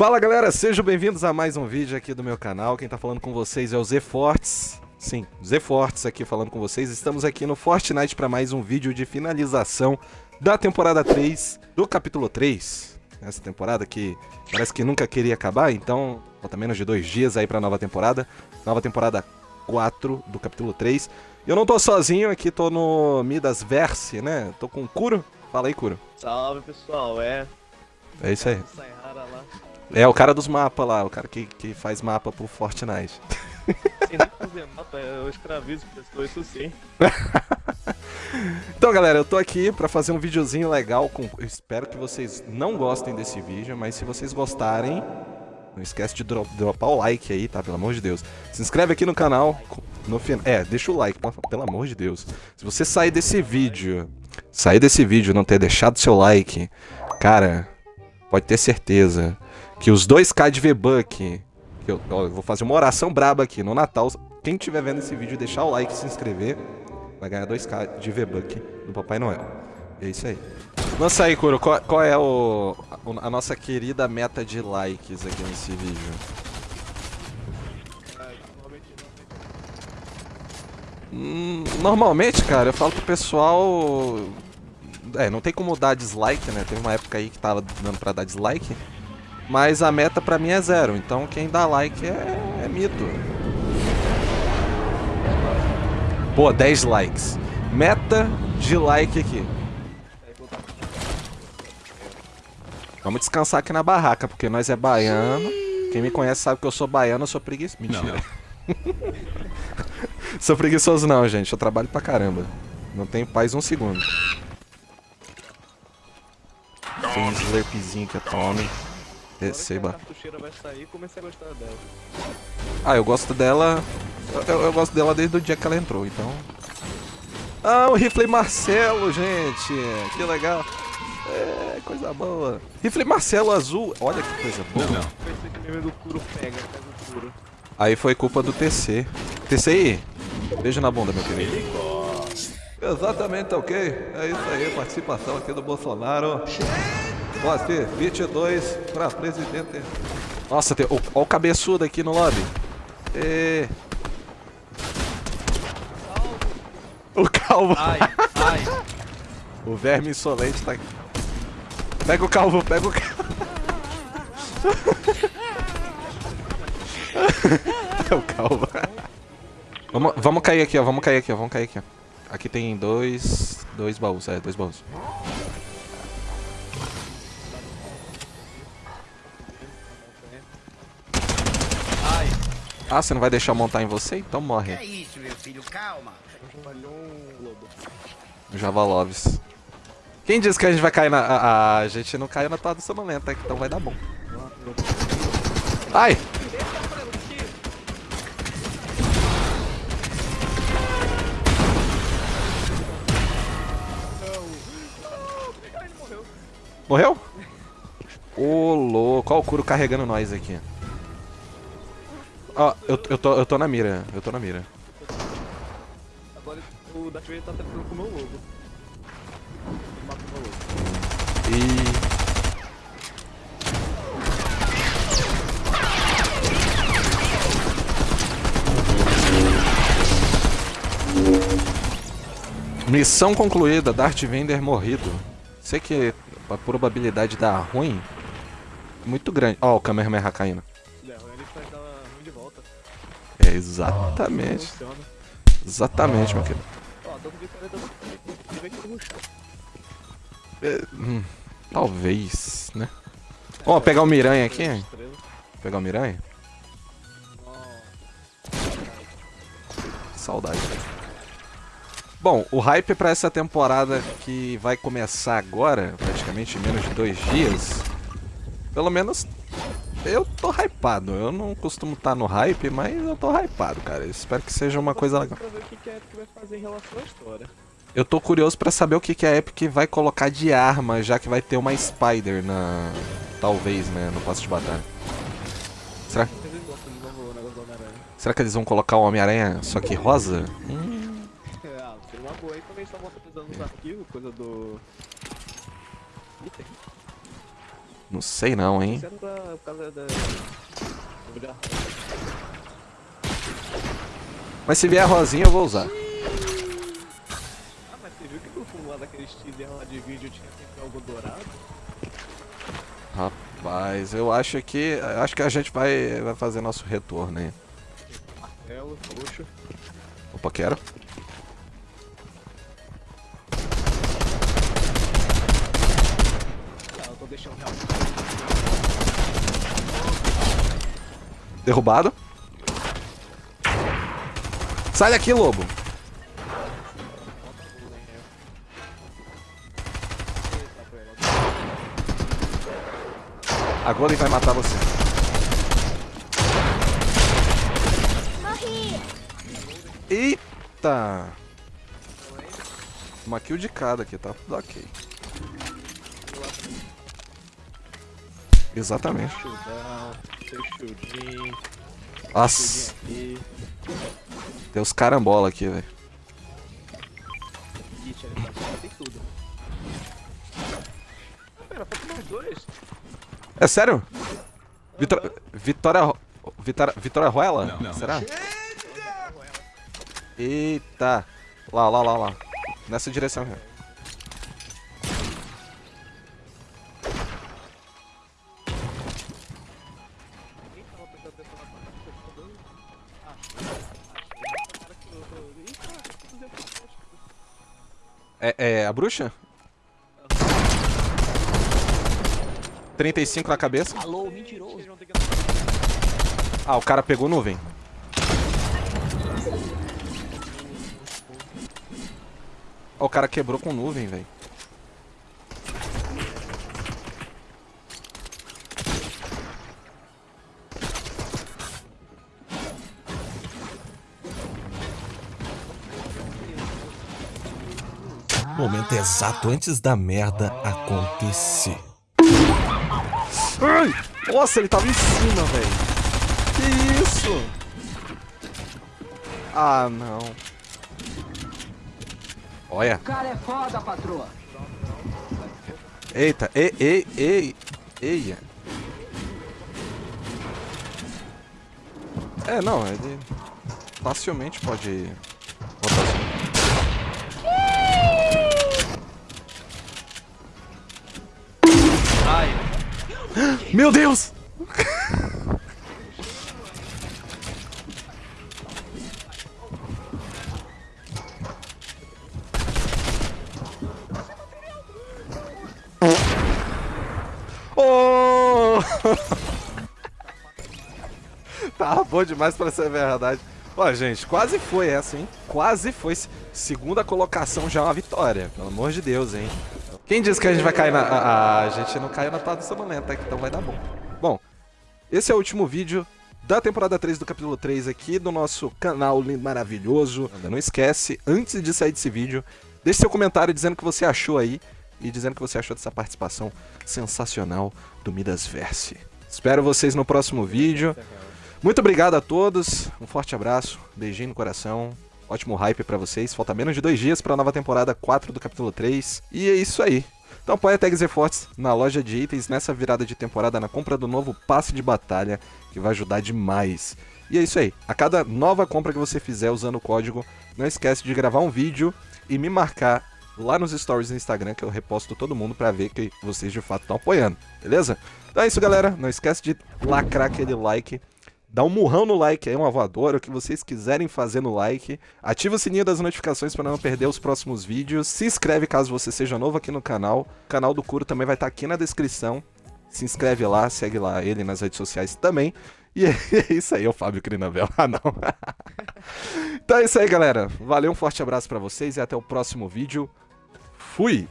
Fala galera, sejam bem-vindos a mais um vídeo aqui do meu canal. Quem tá falando com vocês é o Z Fortes. Sim, Z Fortes aqui falando com vocês. Estamos aqui no Fortnite para mais um vídeo de finalização da temporada 3, do capítulo 3. Essa temporada que parece que nunca queria acabar, então falta menos de dois dias aí pra nova temporada. Nova temporada 4 do capítulo 3. Eu não tô sozinho aqui, tô no Midas Verse, né? Tô com o Kuro. Fala aí, Kuro. Salve pessoal, é. É isso aí. Sayara lá. É, o cara dos mapas lá, o cara que, que faz mapa pro Fortnite. Sem nem fazer mapa, eu escravizo pessoas, isso sim. Então, galera, eu tô aqui pra fazer um videozinho legal. Com... eu espero que vocês não gostem desse vídeo, mas se vocês gostarem, não esquece de dro dropar o like aí, tá? Pelo amor de Deus. Se inscreve aqui no canal. No final, é, deixa o like, pelo amor de Deus. Se você sair desse vídeo, sair desse vídeo e não ter deixado seu like, cara, pode ter certeza que os 2k de V-Buck, eu, eu vou fazer uma oração braba aqui no Natal. Quem estiver vendo esse vídeo, deixar o like e se inscrever, vai ganhar 2k de V-Buck do Papai Noel. É isso aí. Lança aí, Kuro, qual, qual é o, a nossa querida meta de likes aqui nesse vídeo? Hum, normalmente, cara, eu falo pro pessoal... É, não tem como dar dislike, né? Teve uma época aí que tava dando pra dar dislike. Mas a meta pra mim é zero, então quem dá like é, é mito. Pô, 10 likes. Meta de like aqui. Vamos descansar aqui na barraca, porque nós é baiano. Quem me conhece sabe que eu sou baiano, eu sou preguiçoso. Mentira. sou preguiçoso não, gente. Eu trabalho pra caramba. Não tenho paz um segundo. Tem um slurpzinho que eu tome. Receba. Ah, eu gosto dela... Eu, eu, gosto dela desde o dia que ela entrou, então... Ah, o rifle Marcelo, gente! Que legal! É, coisa boa. Rifle Marcelo azul. Olha que coisa boa. Não, não. Aí foi culpa do TC. TC aí. Beijo na bunda, meu querido. Exatamente, ok. É isso aí, participação aqui do Bolsonaro. Moacir, 22 para presidente. Nossa, tem, olha o cabeçudo aqui no lobby. E... O calvo. Ai, ai. o verme insolente tá aqui. Pega o calvo, pega o calvo. é o calvo. Vamos, vamos cair aqui, ó. Vamos cair aqui, ó. Vamos cair aqui, ó. Aqui tem dois. Dois baús, é, dois baús. Ah, você não vai deixar montar em você? Então morre. É isso, meu filho, calma. Javaloves. Quem disse que a gente vai cair na... A, a gente não caiu na toada sonolenta, então vai dar bom. Ai! Morreu? Ô, louco. Olha o Kuro carregando nós aqui. Ó, eu, eu, tô, eu tô na mira, eu tô na mira. Agora o Darth Vader tá tentando com o meu lobo. Mata o meu lobo. E... Missão concluída, Darth Vader morrido. Sei que a probabilidade de dar ruim muito grande. Ó, oh, o Kamehameha caindo. É, exatamente. Exatamente, meu querido. É, hum, talvez, né? Ó, oh, pegar o Miranha aqui. Pegar o Miranha. Saudade. Bom, o hype para essa temporada que vai começar agora, praticamente em menos de dois dias, pelo menos eu tô hypado. Eu não costumo estar tá no hype, mas eu tô hypado, cara. Eu espero que seja uma coisa legal. Eu tô curioso pra saber o que, que a Epic vai colocar de arma, já que vai ter uma Spider na... Talvez, né, no passo de batalha. Será? Será que eles vão colocar o Homem-Aranha só que rosa? Hum. É, ah, uma boa aí também, só volta pesando nos arquivos, coisa do... Não sei não, hein? Da- Mas se vier rosinha eu vou usar. Ah, mas você viu que no fundo lá daquele estilhão lá de vídeo tinha sempre algo dourado? Rapaz, eu acho que. Acho que a gente vai, vai fazer nosso retorno aí. Martelo, roxo. Opa, quero. Derrubado. Sai daqui, lobo. Eita, foi ela. A Golem vai matar você. Eita! Uma kill de cada aqui, tá tudo ok. Exatamente. Shieldão, seu shieldinho, Nossa, shieldinho tem os carambola aqui, velho. Kit ali pra cima, tem tudo. Ah, Pera, falta mais dois. É sério? Vitor... Vitória... Vitória... Vitória Ruela? Será? Eita! Lá, lá, lá, lá. Nessa direção aqui. É, é a bruxa? 35 na cabeça. Alô, mentiroso. Ah, o cara pegou nuvem. Ó, o cara quebrou com nuvem, velho. Momento exato antes da merda acontecer. Ai! Nossa, ele tava em cima, velho. Que isso? Ah, não. Olha. cara é foda, patroa. Eita, ei, ei, ei, eia. É, não, ele facilmente pode Meu Deus! Oh! tá bom demais pra ser verdade. Ó, gente, quase foi essa, hein? Quase foi. Segunda colocação já é uma vitória. Pelo amor de Deus, hein? Quem disse que a gente vai cair na. A, a gente não caiu na toada sonolenta, então vai dar bom. Bom, esse é o último vídeo da temporada 3 do capítulo 3 aqui do nosso canal lindo, maravilhoso. Não esquece, antes de sair desse vídeo, deixe seu comentário dizendo o que você achou aí e dizendo o que você achou dessa participação sensacional do Midas Verse. Espero vocês no próximo vídeo. Muito obrigado a todos, um forte abraço, beijinho no coração, ótimo hype pra vocês. Falta menos de dois dias pra nova temporada 4 do capítulo 3. E é isso aí. Então apoia a Tags Fortes na loja de itens nessa virada de temporada na compra do novo passe de batalha, que vai ajudar demais. E é isso aí. A cada nova compra que você fizer usando o código, não esquece de gravar um vídeo e me marcar lá nos stories do Instagram que eu reposto todo mundo pra ver que vocês de fato estão apoiando, beleza? Então é isso, galera. Não esquece de lacrar aquele like. Dá um murrão no like aí, uma voadora, o que vocês quiserem fazer no like. Ativa o sininho das notificações para não perder os próximos vídeos. Se inscreve caso você seja novo aqui no canal. O canal do Curo também vai estar aqui na descrição. Se inscreve lá, segue lá ele nas redes sociais também. E é isso aí, é o Fábio Crinavel. Ah, não. então é isso aí, galera. Valeu, um forte abraço para vocês e até o próximo vídeo. Fui!